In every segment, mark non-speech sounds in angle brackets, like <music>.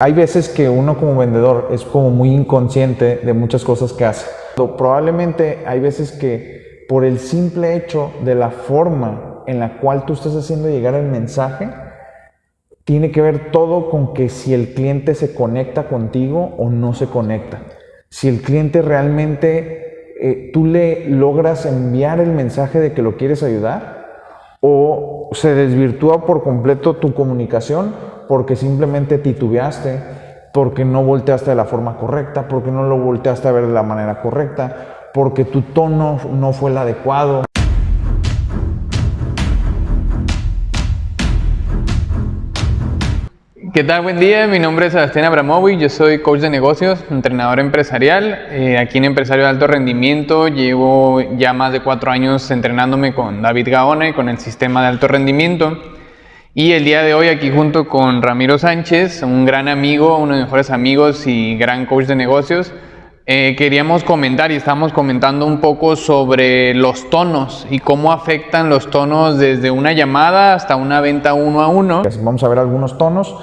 Hay veces que uno como vendedor es como muy inconsciente de muchas cosas que hace. Probablemente hay veces que por el simple hecho de la forma en la cual tú estás haciendo llegar el mensaje, tiene que ver todo con que si el cliente se conecta contigo o no se conecta. Si el cliente realmente eh, tú le logras enviar el mensaje de que lo quieres ayudar o se desvirtúa por completo tu comunicación porque simplemente titubeaste, porque no volteaste de la forma correcta, porque no lo volteaste a ver de la manera correcta, porque tu tono no fue el adecuado. ¿Qué tal? Buen día, mi nombre es Sebastián Abramovic, yo soy coach de negocios, entrenador empresarial. Eh, aquí en Empresario de Alto Rendimiento llevo ya más de cuatro años entrenándome con David Gaona y con el sistema de alto rendimiento. Y el día de hoy aquí junto con Ramiro Sánchez, un gran amigo, uno de mis mejores amigos y gran coach de negocios, eh, queríamos comentar y estamos comentando un poco sobre los tonos y cómo afectan los tonos desde una llamada hasta una venta uno a uno. Vamos a ver algunos tonos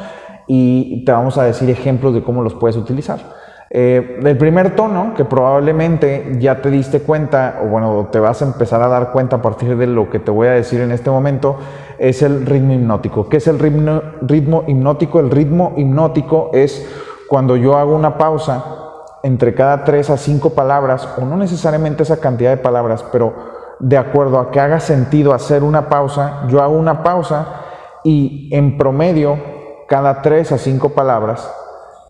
y te vamos a decir ejemplos de cómo los puedes utilizar. Eh, el primer tono, que probablemente ya te diste cuenta, o bueno, te vas a empezar a dar cuenta a partir de lo que te voy a decir en este momento, es el ritmo hipnótico. ¿Qué es el ritmo, ritmo hipnótico? El ritmo hipnótico es cuando yo hago una pausa entre cada tres a cinco palabras, o no necesariamente esa cantidad de palabras, pero de acuerdo a que haga sentido hacer una pausa, yo hago una pausa y en promedio, cada tres a cinco palabras,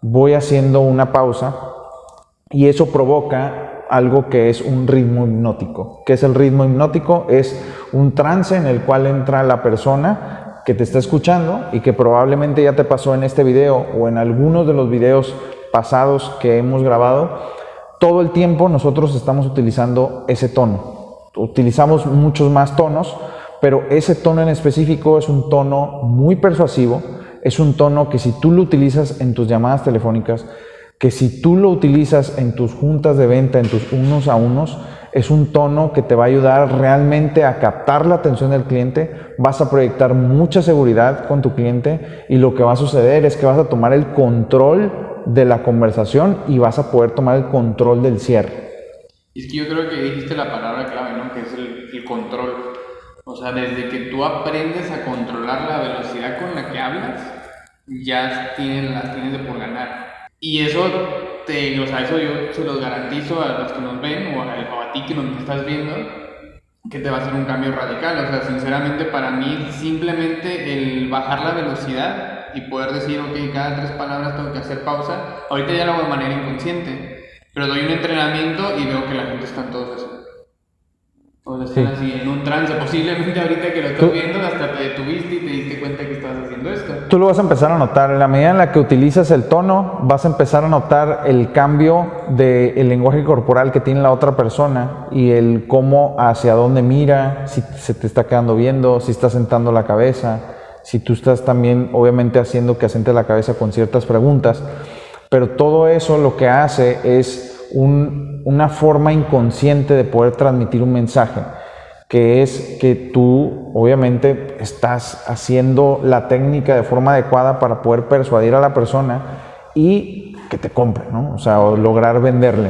voy haciendo una pausa y eso provoca algo que es un ritmo hipnótico. ¿Qué es el ritmo hipnótico? Es un trance en el cual entra la persona que te está escuchando y que probablemente ya te pasó en este video o en algunos de los videos pasados que hemos grabado. Todo el tiempo nosotros estamos utilizando ese tono. Utilizamos muchos más tonos, pero ese tono en específico es un tono muy persuasivo, es un tono que si tú lo utilizas en tus llamadas telefónicas, que si tú lo utilizas en tus juntas de venta, en tus unos a unos, es un tono que te va a ayudar realmente a captar la atención del cliente, vas a proyectar mucha seguridad con tu cliente y lo que va a suceder es que vas a tomar el control de la conversación y vas a poder tomar el control del cierre. Es que yo creo que dijiste la palabra clave, ¿no? Que es el control. O sea, desde que tú aprendes a controlar la velocidad con la que hablas, ya tienes, las tienes de por ganar. Y eso, te, o sea, eso yo se los garantizo a los que nos ven o a, ti que nos estás viendo, que te va a hacer un cambio radical. O sea, sinceramente para mí simplemente el bajar la velocidad y poder decir, ok, cada tres palabras tengo que hacer pausa, ahorita ya lo hago de manera inconsciente, pero doy un entrenamiento y veo que la gente está en todos eso. O están así en un trance, posiblemente ahorita que lo estás viendo hasta te detuviste y te diste cuenta que estabas haciendo esto. Tú lo vas a empezar a notar, en la medida en la que utilizas el tono, vas a empezar a notar el cambio del lenguaje corporal que tiene la otra persona y el cómo, hacia dónde mira, si se te está quedando viendo, si está sentando la cabeza, si tú estás también obviamente haciendo que asente la cabeza con ciertas preguntas, pero todo eso lo que hace es una forma inconsciente de poder transmitir un mensaje, que es que tú obviamente estás haciendo la técnica de forma adecuada para poder persuadir a la persona y que te compre, ¿no? O sea, lograr venderle.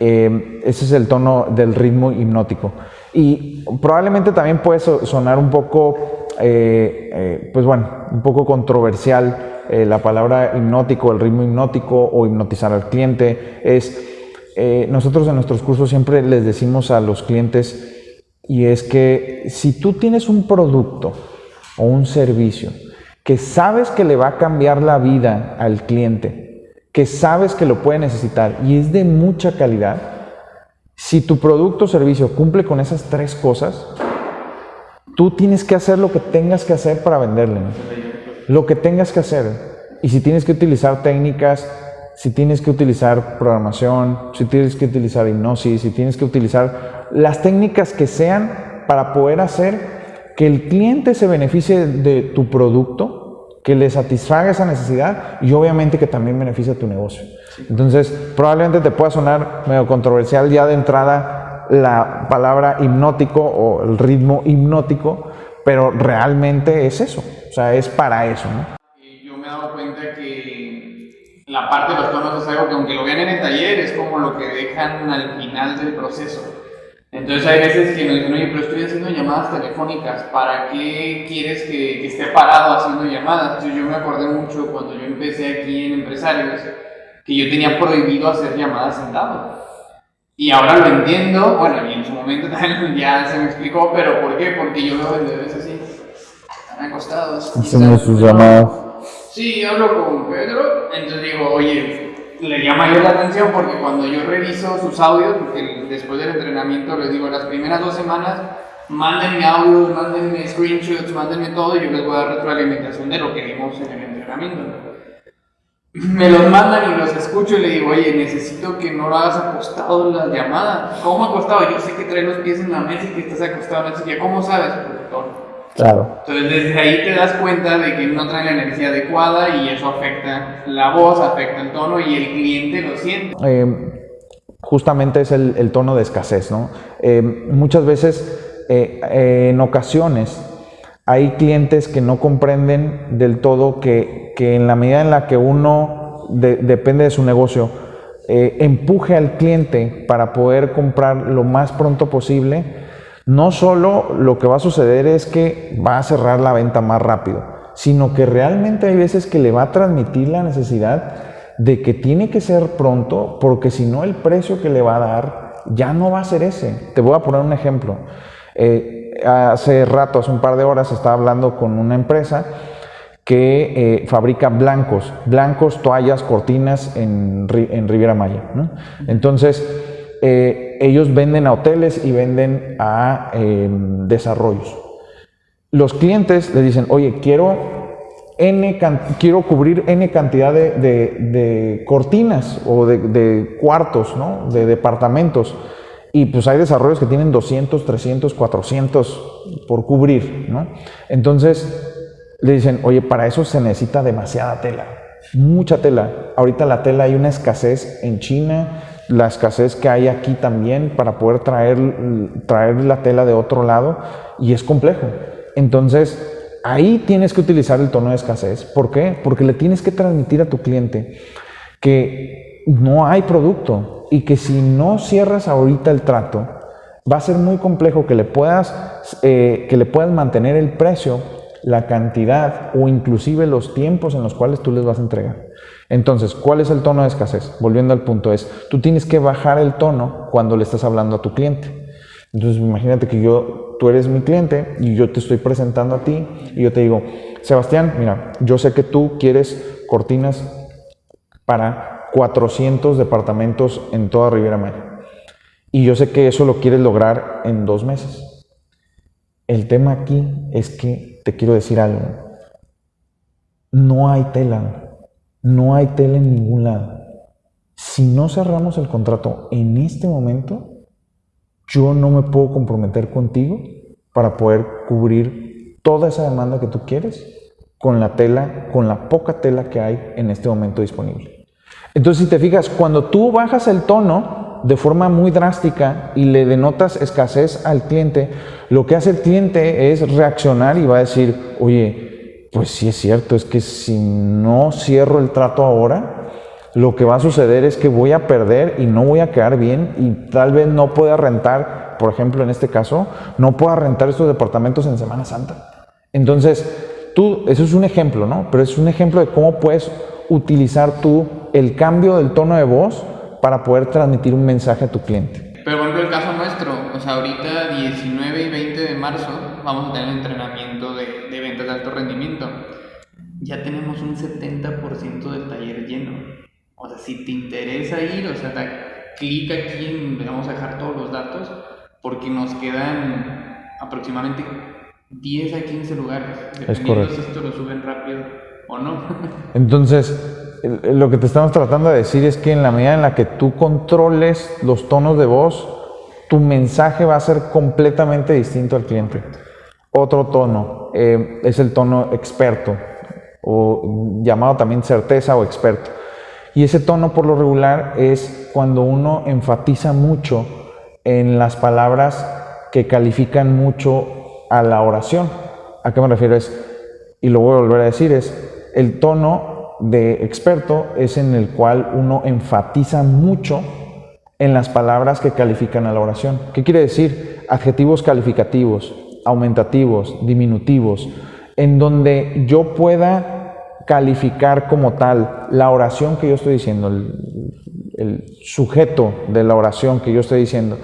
Eh, ese es el tono del ritmo hipnótico. Y probablemente también puede sonar un poco, eh, eh, pues bueno, un poco controversial la palabra hipnótico, el ritmo hipnótico o hipnotizar al cliente. Es eh, nosotros en nuestros cursos siempre les decimos a los clientes y es que si tú tienes un producto o un servicio que sabes que le va a cambiar la vida al cliente, que sabes que lo puede necesitar y es de mucha calidad, si tu producto o servicio cumple con esas tres cosas, tú tienes que hacer lo que tengas que hacer para venderle. Lo que tengas que hacer. Y si tienes que utilizar técnicas si tienes que utilizar programación, si tienes que utilizar hipnosis, si tienes que utilizar las técnicas que sean para poder hacer que el cliente se beneficie de tu producto, que le satisfaga esa necesidad y obviamente que también beneficie a tu negocio. Entonces, probablemente te pueda sonar medio controversial ya de entrada la palabra hipnótico o el ritmo hipnótico, pero realmente es eso, o sea, es para eso. ¿no? Yo me he dado cuenta que la parte de los tonos es algo que aunque lo vean en el taller, es como lo que dejan al final del proceso. Entonces hay veces que nos dicen, oye, pero estoy haciendo llamadas telefónicas, ¿para qué quieres que, esté parado haciendo llamadas? Entonces yo me acordé mucho cuando yo empecé aquí en Empresarios, que yo tenía prohibido hacer llamadas sentado. Y ahora lo entiendo, bueno, y en su momento <laughs> también ya se me explicó, pero ¿por qué? Porque yo veo vendedores así, están acostados. Hacemos sus llamadas. Sí, hablo con Pedro, entonces digo, oye, le llama yo la atención porque cuando yo reviso sus audios, porque después del entrenamiento les digo, las primeras dos semanas, mándenme audios, mándenme screenshots, mándenme todo y yo les voy a dar retroalimentación de lo que vimos en el entrenamiento. Me los mandan y los escucho y le digo, oye, necesito que no lo hagas acostado en las llamadas. ¿Cómo acostado? Yo sé que traes los pies en la mesa y que estás acostado en la silla. ¿Cómo sabes, productor? Claro. Entonces desde ahí te das cuenta de que no trae la energía adecuada y eso afecta la voz, afecta el tono y el cliente lo siente. Eh, justamente es el, tono de escasez, ¿no? Eh, muchas veces, eh, en ocasiones, hay clientes que no comprenden del todo que, en la medida en la que uno depende de su negocio, empuje al cliente para poder comprar lo más pronto posible, no solo lo que va a suceder es que va a cerrar la venta más rápido, sino que realmente hay veces que le va a transmitir la necesidad de que tiene que ser pronto, porque si no el precio que le va a dar ya no va a ser ese. Te voy a poner un ejemplo. Eh, hace rato, hace un par de horas, estaba hablando con una empresa que eh, fabrica blancos, blancos, toallas, cortinas en, Riviera Maya. Entonces, eh, ellos venden a hoteles y venden a em, desarrollos. Los clientes le dicen, oye, quiero, N, quiero cubrir N cantidad de, cortinas o de, cuartos, ¿no? de departamentos. Y pues hay desarrollos que tienen 200, 300, 400 por cubrir. ¿no? Entonces le dicen, oye, para eso se necesita demasiada tela, mucha tela. Ahorita la tela hay una escasez en China, la escasez que hay aquí también para poder traer, traer la tela de otro lado y es complejo. Entonces, ahí tienes que utilizar el tono de escasez. ¿Por qué? Porque le tienes que transmitir a tu cliente que no hay producto y que si no cierras ahorita el trato, va a ser muy complejo que le puedas, eh, que le puedas mantener el precio, la cantidad o inclusive los tiempos en los cuales tú les vas a entregar. Entonces, ¿cuál es el tono de escasez? Volviendo al punto es, tú tienes que bajar el tono cuando le estás hablando a tu cliente. Entonces, imagínate que yo, tú eres mi cliente y yo te estoy presentando a ti y yo te digo, Sebastián, mira, yo sé que tú quieres cortinas para 400 departamentos en toda Riviera Maya. Y yo sé que eso lo quieres lograr en dos meses. El tema aquí es que te quiero decir algo. No hay tela no hay tele en ningún lado. Si no cerramos el contrato en este momento, yo no me puedo comprometer contigo para poder cubrir toda esa demanda que tú quieres con la tela, con la poca tela que hay en este momento disponible. Entonces, si te fijas, cuando tú bajas el tono de forma muy drástica y le denotas escasez al cliente, lo que hace el cliente es reaccionar y va a decir, oye, pues sí es cierto, es que si no cierro el trato ahora, lo que va a suceder es que voy a perder y no voy a quedar bien y tal vez no pueda rentar, por ejemplo en este caso, no pueda rentar estos departamentos en Semana Santa. Entonces, tú, eso es un ejemplo, ¿no? Pero es un ejemplo de cómo puedes utilizar tú el cambio del tono de voz para poder transmitir un mensaje a tu cliente. Pero por ejemplo el caso nuestro, o sea, ahorita 19 y 20 de marzo vamos a tener entrenamiento de, de ventas de alto rendimiento. Ya tenemos un 70% del taller lleno. O sea, si te interesa ir, o sea, da clic aquí en, vamos a dejar todos los datos, porque nos quedan aproximadamente 10 a 15 lugares, dependiendo si esto lo suben rápido o no. Entonces, lo que te estamos tratando de decir es que en la medida en la que tú controles los tonos de voz, tu mensaje va a ser completamente distinto al cliente. Otro tono eh, es el tono experto, o llamado también certeza o experto. Y ese tono por lo regular es cuando uno enfatiza mucho en las palabras que califican mucho a la oración. ¿A qué me refiero? Es, y lo voy a volver a decir, es el tono de experto es en el cual uno enfatiza mucho en las palabras que califican a la oración. ¿Qué quiere decir? Adjetivos calificativos, aumentativos, diminutivos, en donde yo pueda calificar como tal la oración que yo estoy diciendo, el, sujeto de la oración que yo estoy diciendo.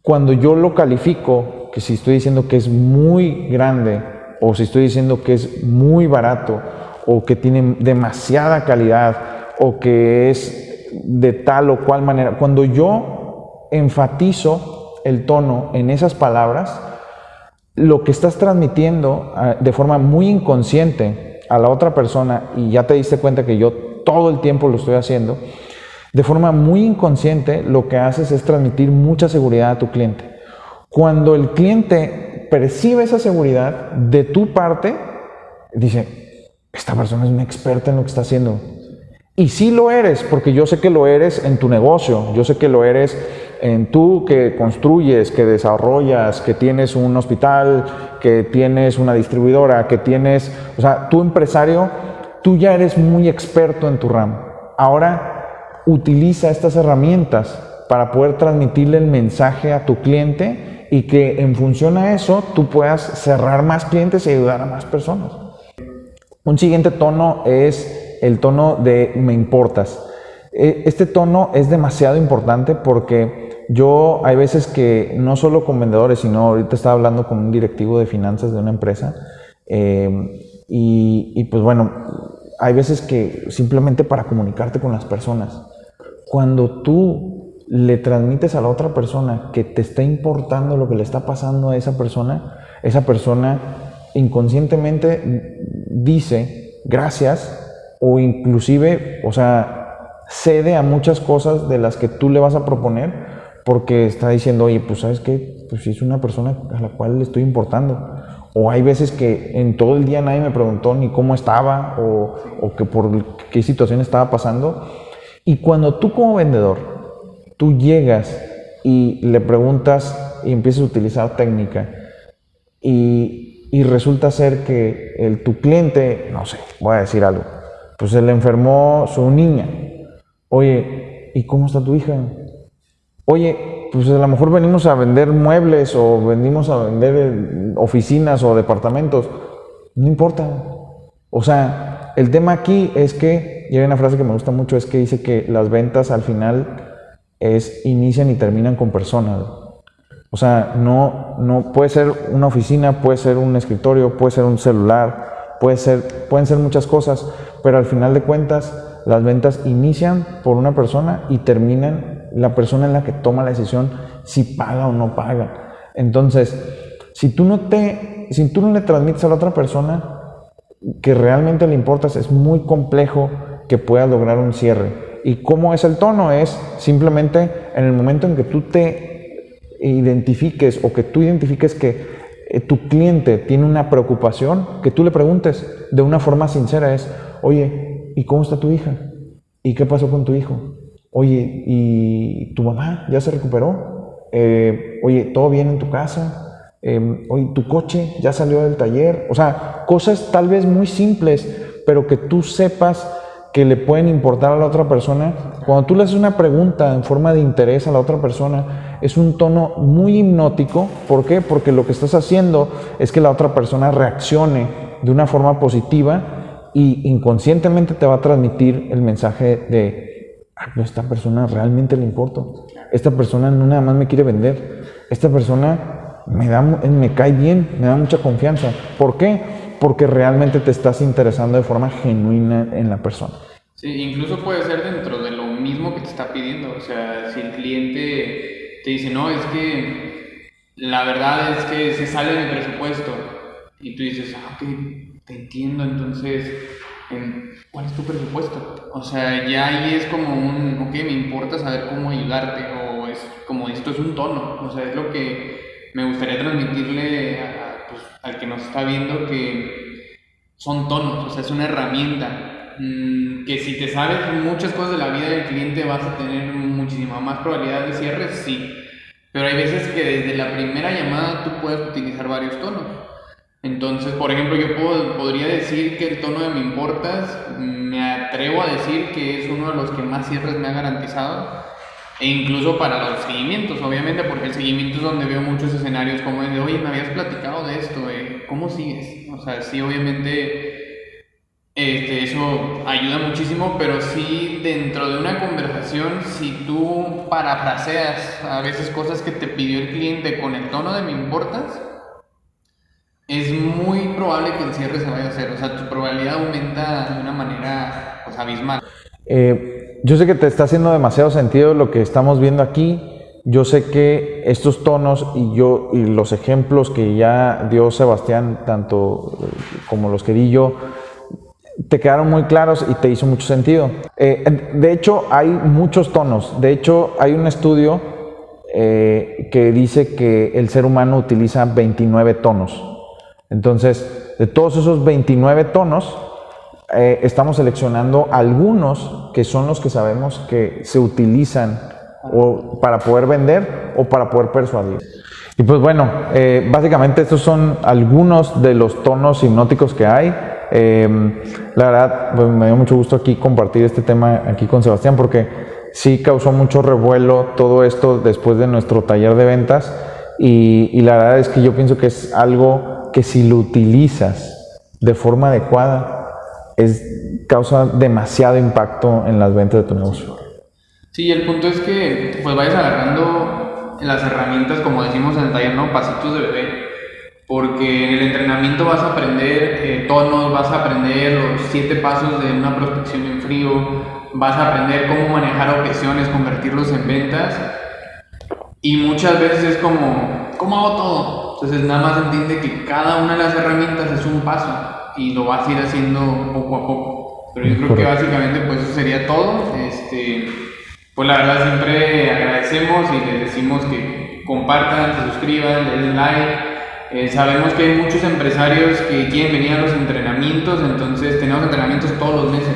Cuando yo lo califico, que si estoy diciendo que es muy grande, o si estoy diciendo que es muy barato, o que tiene demasiada calidad, o que es de tal o cual manera, cuando yo enfatizo el tono en esas palabras, lo que estás transmitiendo ah, de forma muy inconsciente a la otra persona, y ya te diste cuenta que yo todo el tiempo lo estoy haciendo, de forma muy inconsciente lo que haces es transmitir mucha seguridad a tu cliente. Cuando el cliente percibe esa seguridad de tu parte, dice, esta persona es una experta en lo que está haciendo. Y sí lo eres, porque yo sé que lo eres en tu negocio, yo sé que lo eres en tú que construyes, que desarrollas, que tienes un hospital, que tienes una distribuidora, que tienes, o sea, tu empresario, tú ya eres muy experto en tu ramo. Ahora utiliza estas herramientas para poder transmitirle el mensaje a tu cliente y que en función a eso tú puedas cerrar más clientes y ayudar a más personas. Un siguiente tono es el tono de me importas. E, este tono es demasiado importante porque yo hay veces que no solo con vendedores, sino ahorita estaba hablando con un directivo de finanzas de una empresa em, y, pues bueno, hay veces que simplemente para comunicarte con las personas, cuando tú le transmites a la otra persona que te está importando lo que le está pasando a esa persona, esa persona inconscientemente dice gracias o inclusive, o sea, cede a muchas cosas de las que tú le vas a proponer porque está diciendo, oye, pues sabes qué, pues es una persona a la cual le estoy importando. O hay veces que en todo el día nadie me preguntó ni cómo estaba o, o que por qué situación estaba pasando. Y cuando tú como vendedor, tú llegas y le preguntas y empiezas a utilizar técnica y, y resulta ser que el, tu cliente, no sé, voy a decir algo, pues se le enfermó su niña. Oye, ¿y cómo está tu hija? Oye, pues a lo mejor venimos a vender muebles o venimos a vender eh, oficinas o departamentos. No importa. O sea, el tema aquí es que, y hay una frase que me gusta mucho, es que dice que las ventas al final es inician y terminan con personas. O sea, no, no puede ser una oficina, puede ser un escritorio, puede ser un celular, puede ser, pueden ser muchas cosas, pero al final de cuentas las ventas inician por una persona y terminan la persona en la que toma la decisión si paga o no paga. Entonces, si tú no te, si tú no le transmites a la otra persona que realmente le importas, es muy complejo que puedas lograr un cierre. ¿Y cómo es el tono? Es simplemente en el momento en que tú te identifiques o que tú identifiques que eh, tu cliente tiene una preocupación, que tú le preguntes de una forma sincera es, Oye, ¿y cómo está tu hija? ¿Y qué pasó con tu hijo? Oye, ¿y tu mamá ya se recuperó? Eh, oye, ¿todo bien en tu casa? Eh, oye, ¿tu coche ya salió del taller? O sea, cosas tal vez muy simples, pero que tú sepas que le pueden importar a la otra persona. Cuando tú le haces una pregunta en forma de interés a la otra persona, es un tono muy hipnótico. ¿Por qué? Porque lo que estás haciendo es que la otra persona reaccione de una forma positiva y inconscientemente te va a transmitir el mensaje de, esta persona realmente le importo, esta persona no nada más me quiere vender, esta persona me, da, me cae bien, me da mucha confianza. ¿Por qué? Porque realmente te estás interesando de forma genuina en la persona. Sí, incluso puede ser dentro de lo mismo que te está pidiendo. O sea, si el cliente te dice, no, es que la verdad es que se sale de mi presupuesto. Y tú dices, ah, ok, te entiendo, entonces, ¿cuál es tu presupuesto? O sea, ya ahí es como un, ok, me importa saber cómo ayudarte, o es como esto es un tono, o sea, es lo que me gustaría transmitirle pues, al que nos está viendo que son tonos, o sea, es una herramienta. Mm, que si te sabes muchas cosas de la vida del cliente vas a tener muchísima más probabilidad de cierre, sí. Pero hay veces que desde la primera llamada tú puedes utilizar varios tonos. Entonces, por ejemplo, yo puedo, podría decir que el tono de Me Importas, me atrevo a decir que es uno de los que más cierres me ha garantizado. E incluso para los seguimientos, obviamente, porque el seguimiento es donde veo muchos escenarios como el de, oye, me habías platicado de esto, eh, ¿cómo sigues? O sea, sí, obviamente, este, eso ayuda muchísimo, pero sí, dentro de una conversación, si tú parafraseas a veces cosas que te pidió el cliente con el tono de me importas, es muy probable que el cierre se vaya a hacer. O sea, tu probabilidad aumenta de una manera pues, abismal. Eh, yo sé que te está haciendo demasiado sentido lo que estamos viendo aquí. Yo sé que estos tonos y yo y los ejemplos que ya dio Sebastián, tanto eh, como los que di yo, te quedaron muy claros y te hizo mucho sentido. Eh, de hecho, hay muchos tonos. De hecho, hay un estudio que dice que el ser humano utiliza 29 tonos. Entonces, de todos esos 29 tonos, eh, estamos seleccionando algunos que son los que sabemos que se utilizan o para poder vender o para poder persuadir. Y pues bueno, eh, básicamente estos son algunos de los tonos hipnóticos que hay. Eh, la verdad, pues, me dio mucho gusto aquí compartir este tema aquí con Sebastián porque sí causó mucho revuelo todo esto después de nuestro taller de ventas y, y la verdad es que yo pienso que es algo que si lo utilizas de forma adecuada, es, causa demasiado impacto en las ventas de tu negocio. Sí, el punto es que pues vayas agarrando las herramientas, como decimos en el taller, ¿no? Pasitos de bebé. Porque en el entrenamiento vas a aprender eh, tonos, vas a aprender los siete pasos de una prospección en frío, vas a aprender cómo manejar objeciones, convertirlos en ventas. Y muchas veces es como, ¿cómo hago todo? Entonces nada más entiende que cada una de las herramientas es un paso y lo vas a ir haciendo poco a poco. Pero yo creo que básicamente pues eso sería todo. Este, pues la verdad siempre agradecemos y les decimos que compartan, se suscriban, le den like. Eh, sabemos que hay muchos empresarios que quieren venir a los entrenamientos, entonces tenemos entrenamientos todos los meses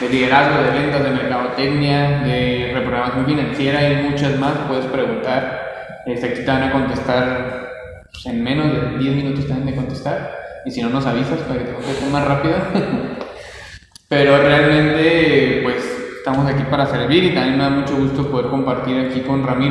de liderazgo, de ventas, de mercadotecnia, de reprogramación financiera y muchas más. Puedes preguntar, este, aquí te van a contestar pues, en menos de 10 minutos también de contestar. Y si no nos avisas para que te conteste más rápido. <laughs> Pero realmente, pues estamos aquí para servir y también me da mucho gusto poder compartir aquí con Ramiro.